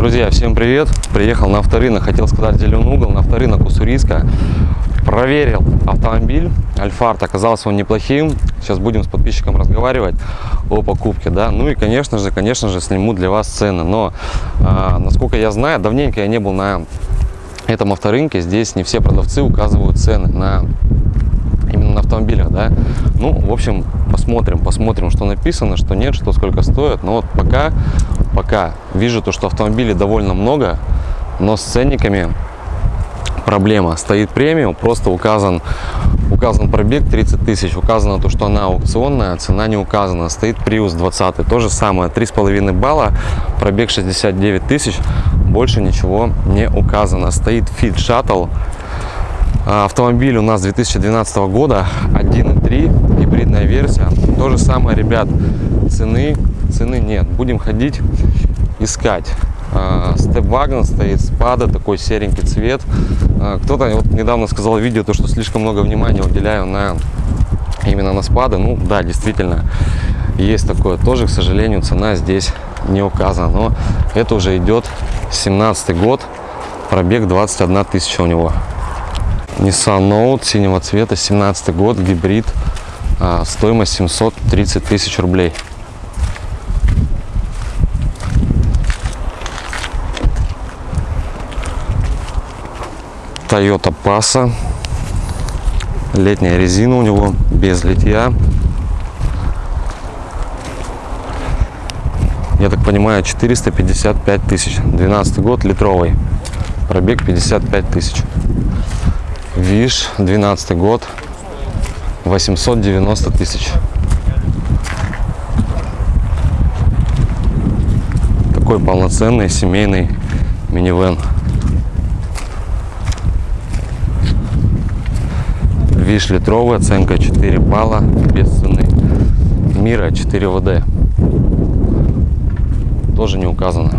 Друзья, всем привет! Приехал на авторынок, хотел сказать зеленый угол, на авторынок Уссурийска. Проверил автомобиль, Альфард, оказался он неплохим. Сейчас будем с подписчиком разговаривать о покупке, да. Ну и, конечно же, конечно же, сниму для вас цены. Но, а, насколько я знаю, давненько я не был на этом авторынке. Здесь не все продавцы указывают цены на автомобилях, да. Ну, в общем, посмотрим, посмотрим, что написано, что нет, что сколько стоит. Но вот пока, пока вижу то, что автомобилей довольно много, но с ценниками проблема. Стоит премиум, просто указан, указан пробег 30 тысяч, указано то, что она аукционная, цена не указана. Стоит Prius 20, то же самое, 3,5 балла, пробег 69 тысяч, больше ничего не указано. Стоит Fit Shuttle, автомобиль у нас 2012 года 1.3 гибридная версия. То же самое ребят цены цены нет. Будем ходить искать. Степ-вагон стоит спада такой серенький цвет. А, кто-то вот недавно сказал в видео то что слишком много внимания уделяю на именно на спады. Ну да действительно есть такое. Тоже к сожалению цена здесь не указана. Но это уже идет 17 год пробег 21 тысяча у него Nissan Note синего цвета, 17 год, гибрид, а, стоимость 730 тысяч рублей. Toyota Passa, летняя резина у него, без литья. Я так понимаю, 455 тысяч, 12 год, литровый, пробег 55 тысяч. Виш, 12 год, 890 тысяч. Такой полноценный семейный минивэн. Виш литровый, оценка 4 балла, без цены. Мира 4 ВД. Тоже не указано.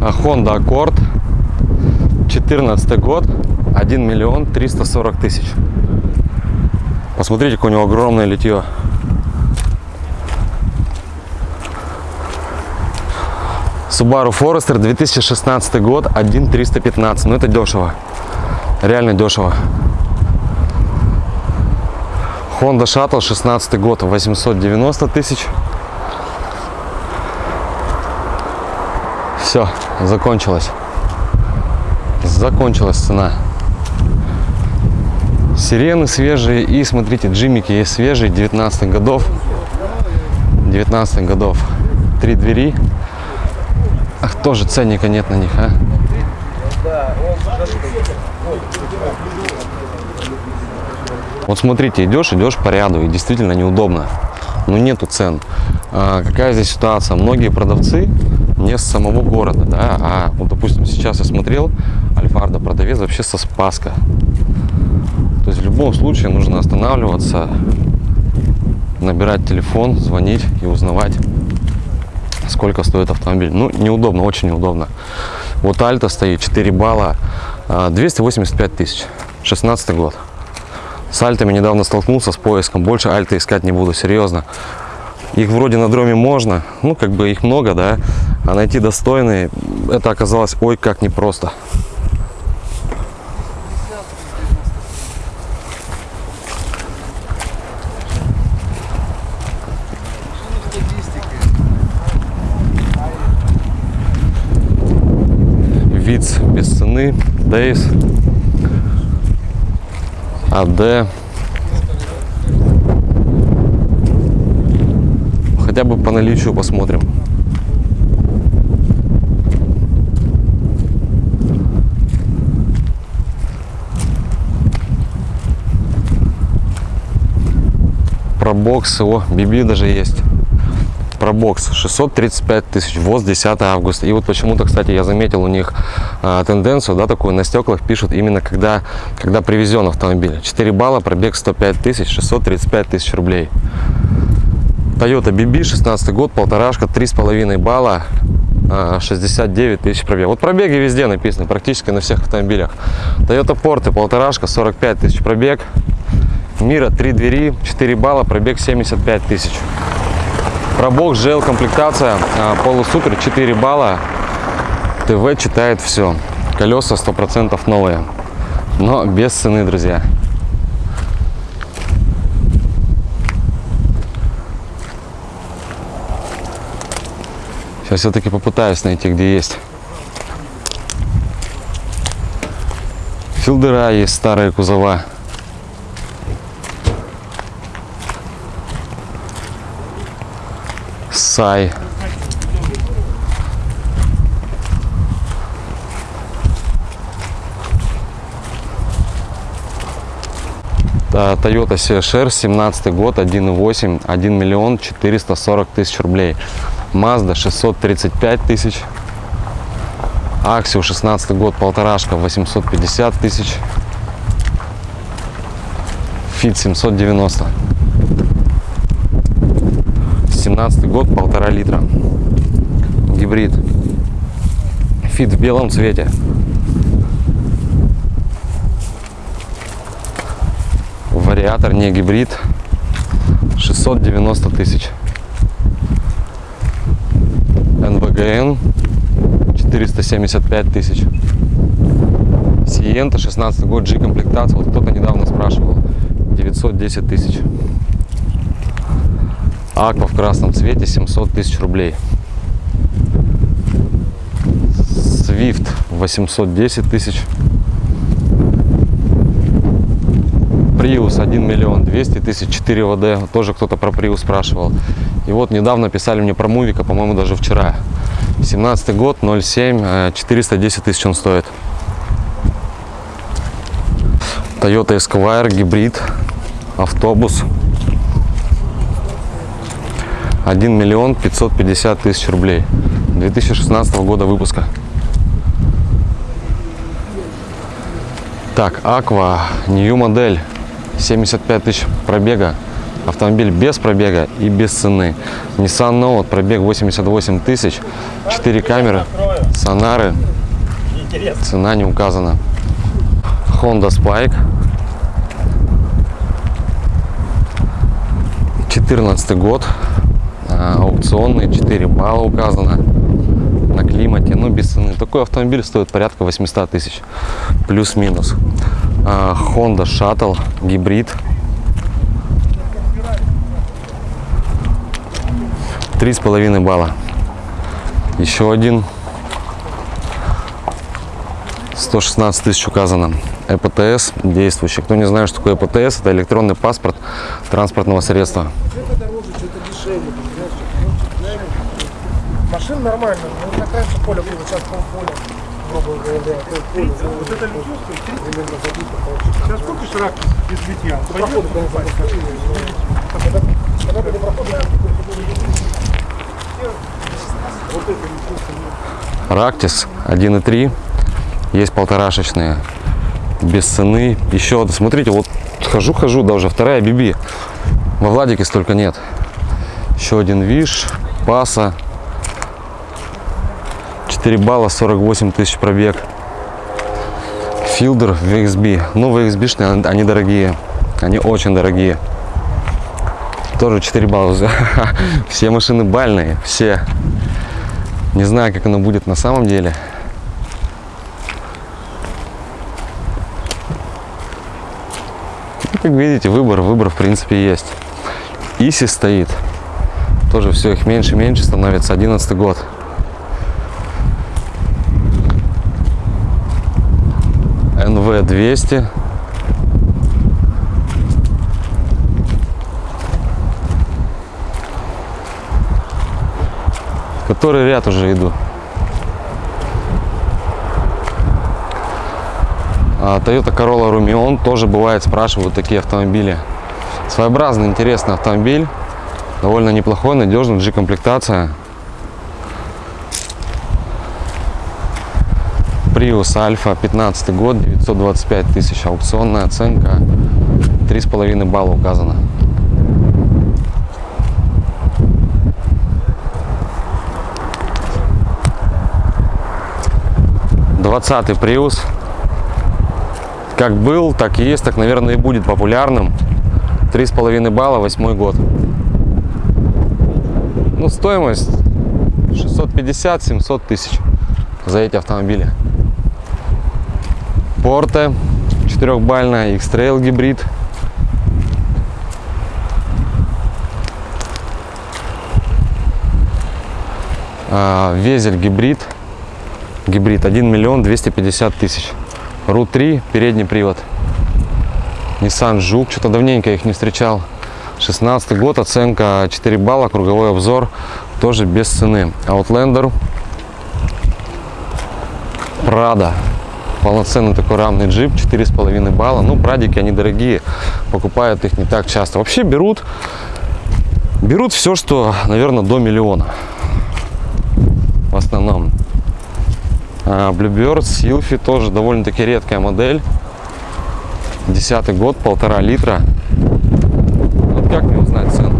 А Honda Accord, 14 год, 1 миллион 340 тысяч. Посмотрите, какое у него огромное литье. Subaru Forester 2016 год 1 315 ну это дешево. Реально дешево. Honda Shuttle 16 год 890 тысяч. Все закончилось. Закончилась цена Сирены свежие. И смотрите, джимики есть свежие, 19 годов. 19 годов. Три двери. Ах, тоже ценника нет на них, а? Вот смотрите, идешь, идешь по ряду, и действительно неудобно. Но нету цен. А, какая здесь ситуация? Многие продавцы не с самого города, да, а вот, допустим, сейчас я смотрел, Альфарда продавец вообще со Спаска. То есть в любом случае нужно останавливаться, набирать телефон, звонить и узнавать, сколько стоит автомобиль. Ну, неудобно, очень неудобно. Вот Альта стоит, 4 балла, 285 а, тысяч, 16 год. С Альтами недавно столкнулся с поиском, больше Альты искать не буду, серьезно. Их вроде на дроме можно, ну, как бы их много, да, а найти достойные, это оказалось ой как непросто. Виц без цены, Дейс, АД. Хотя бы по наличию посмотрим. Про боксы, о, биби даже есть пробокс 635 тысяч ВОЗ 10 августа и вот почему-то кстати я заметил у них а, тенденцию да такую на стеклах пишут именно когда когда привезен автомобиль 4 балла пробег 105 тысяч 635 тысяч рублей Toyota BB 16 год полторашка три с половиной балла 69 а, тысяч пробег. Вот пробеги везде написаны, практически на всех автомобилях. Toyota Porte полторашка, 45 тысяч пробег. Мира 3 двери, 4 балла, пробег 75 тысяч. Пробок, жел, комплектация, а, полусупер, 4 балла, ТВ читает все. Колеса 100% новые. Но без цены, друзья. Сейчас все-таки попытаюсь найти, где есть. Филдера есть, старые кузова. Сай. Toyota CHR, 17 год, 1.8, 1 миллион 440 тысяч рублей. Mazda 635 тысяч. Аксио 16 год, полторашка, 850 тысяч. Фит 790. 17 год, полтора литра. Гибрид. Фит в белом цвете. Вариатор не гибрид. 690 тысяч. НВГН 475 тысяч. Сиента 16 год G комплектация. Вот кто-то недавно спрашивал. 910 тысяч. Аква в красном цвете 700 тысяч рублей. Свифт 810 тысяч. Приус 1 миллион 200 тысяч 4 ВД. Тоже кто-то про Приус спрашивал. И вот недавно писали мне про Мувика, по-моему, даже вчера. 17 год, 07, э, 410 тысяч он стоит. Toyota Esquire, гибрид, автобус. 1 миллион 550 тысяч рублей. 2016 года выпуска. Так, Aqua, New модель, 75 тысяч пробега. Автомобиль без пробега и без цены. Nissan Note, пробег 88 тысяч, 4 камеры, сонары, цена не указана. Honda Spike, 14 год, а, аукционный, 4 балла указано на климате, ну без цены. Такой автомобиль стоит порядка 800 тысяч, плюс-минус. А, Honda Shuttle, гибрид. Три с половиной балла. Еще один. 116 тысяч указано. ЭПТС действующий. Кто не знает, что такое ЭПТС, это электронный паспорт транспортного средства. Что-то дороже, что-то дешевле, понимаешь? Машин нормально, но вот раньше поле было, сейчас полполя, грубо говоря, пол- поле. Вот это забито получится. сейчас купишь рак без битья, пойдет Проходы. Когда- были проходы. Рактис 1.3. Есть полторашечные. Без цены. Еще, смотрите, вот хожу-хожу, да уже вторая Биби. Во Владике столько нет. Еще один Виш, Паса. 4 балла, 48 тысяч пробег. Филдер VXB. Ну, VXB-шные, они дорогие. Они очень дорогие. Тоже 4 балла. Все машины бальные, все. Не знаю, как оно будет на самом деле. Ну, как видите, выбор, выбор в принципе есть. Иси стоит. Тоже все их меньше меньше становится. 11 год. НВ 200. Который ряд уже иду. А, Toyota Corolla Rumion тоже бывает спрашивают такие автомобили. Своеобразный, интересный автомобиль. Довольно неплохой, надежный, G-комплектация. Prius Alpha 15 год, 925 тысяч. Аукционная оценка 3,5 балла указано. Двадцатый Prius. Как был, так и есть, так, наверное, и будет популярным. Три с половиной балла, восьмой год. Ну, стоимость 650-700 тысяч за эти автомобили. Порте четырехбальная, X-Trail гибрид. А, Везель гибрид. Гибрид 1 миллион 250 тысяч. РУ-3, передний привод. Nissan Жук, что-то давненько их не встречал. 16 год, оценка 4 балла, круговой обзор, тоже без цены. Outlander, Прада, полноценный такой рамный джип, 4,5 балла. Ну, прадики, они дорогие, покупают их не так часто. Вообще берут, берут все, что, наверное, до миллиона. В основном. А, Bluebird, Sylphy тоже довольно-таки редкая модель. Десятый год, полтора литра. Вот как мне узнать цену?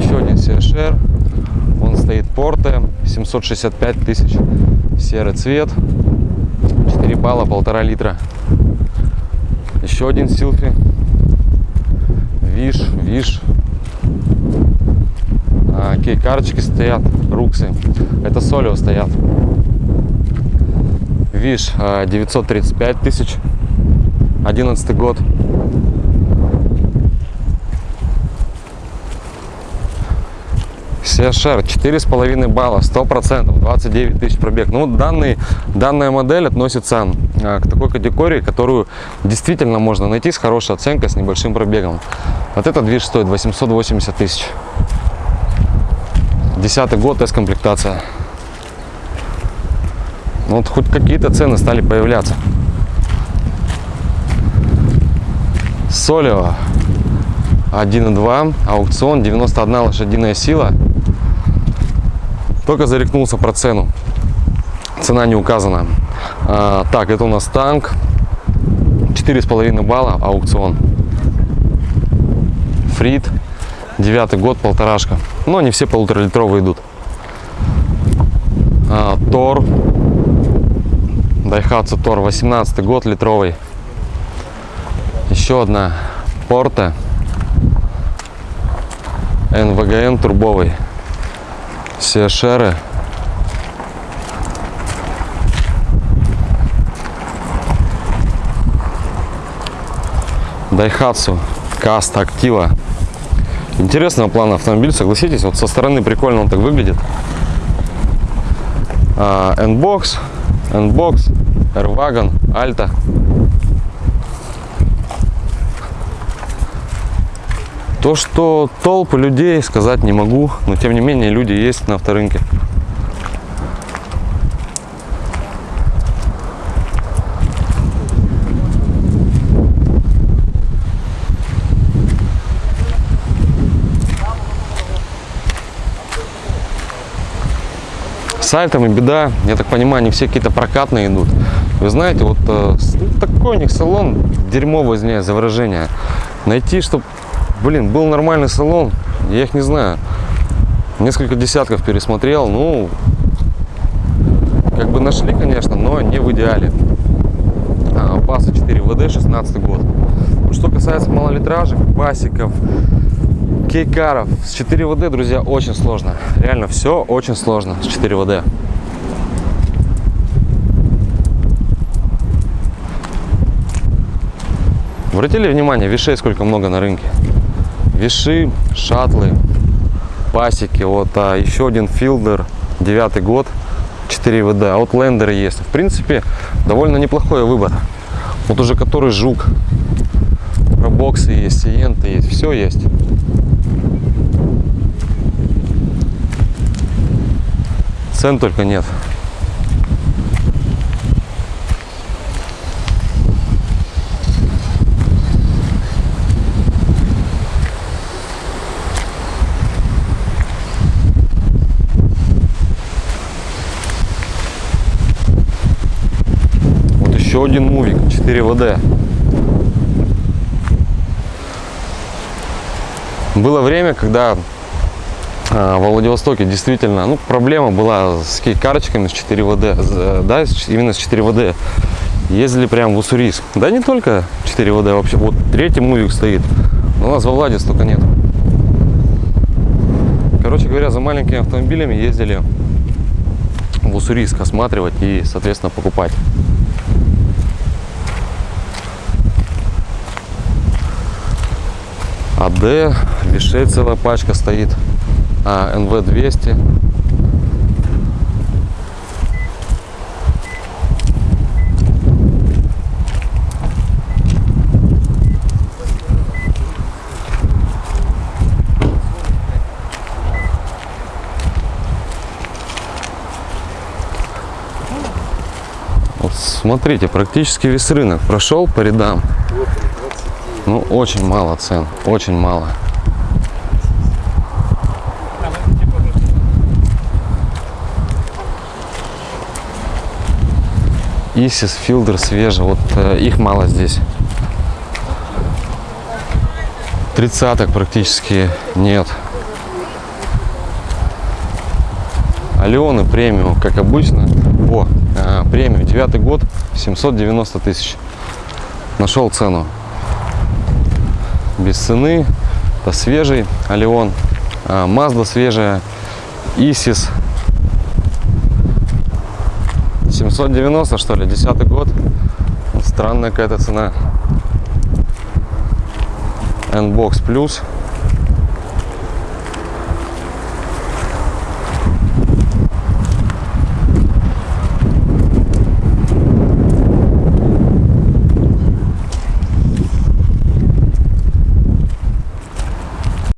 Еще один CHR. Он стоит порте. 765 тысяч. Серый цвет. 4 балла, полтора литра. Еще один Силфи. Виш, Виш. А, кей-карточки стоят, руксы. Это Солио стоят. Виш а, 935 тысяч. 11 год. CHR 4,5 балла, 100%, 29 тысяч пробег. Ну, данный, данная модель относится а, к такой категории, которую действительно можно найти с хорошей оценкой, с небольшим пробегом. Вот этот движ стоит 880 тысяч. Десятый год, тест-комплектация. Ну, вот хоть какие-то цены стали появляться. Солио 1.2, аукцион, 91 лошадиная сила. Только зарекнулся про цену. Цена не указана. А, так, это у нас танк. 4,5 балла, аукцион. Фрит. Девятый год, полторашка. Но они все полуторалитровые идут. А, Тор. Дайхатсу Тор. 18 год, литровый. Еще одна Порте. НВГН турбовый. CHR. Дайхатсу Каст Актива. Интересного плана автомобиль, согласитесь, вот со стороны прикольно он так выглядит. А, N-Box, N-Box, R-Wagon, Alta. То, что толпы людей, сказать не могу, но тем не менее люди есть на авторынке. С альтами беда, я так понимаю, они все какие-то прокатные идут. Вы знаете, вот э, такой у них салон, дерьмово, извиняюсь за выражение. Найти, чтобы Блин, был нормальный салон, я их не знаю. Несколько десятков пересмотрел, ну, как бы нашли, конечно, но не в идеале. А, Паса 4 ВД, 16 год. Что касается малолитражек, пасиков, кейкаров, с 4 ВД, друзья, очень сложно. Реально, все очень сложно с 4 ВД. Обратили внимание, вишей сколько много на рынке? Виши, шатлы, пасеки. Вот а, еще один филдер, девятый год, 4 ВД. Аутлендеры есть. В принципе, довольно неплохой выбор. Вот уже который жук. Пробоксы есть, сиенты есть, все есть. Цен только нет. Еще один мувик 4 ВД. Было время, когда а, в Владивостоке действительно, ну, проблема была с карточками с 4 ВД, да, именно с 4 ВД. Ездили прям в Уссурийск. Да не только 4 ВД, вообще, вот третий мувик стоит. У нас во Владе столько нет. Короче говоря, за маленькими автомобилями ездили в Уссурийск осматривать и, соответственно, покупать. АД, вишей целая пачка стоит, а, НВ-200. Вот смотрите, практически весь рынок прошел по рядам. Ну, очень мало цен, очень мало. Исис, Филдер свежий, вот э, их мало здесь. Тридцаток практически нет. Алионы премиум, как обычно. О, э, премиум, девятый год, 790 тысяч. Нашел цену. Без цены. Это свежий Алион. А, Мазда свежая. Исис. 790 что ли, десятый год. Вот Странная какая-то цена. N-Box Plus.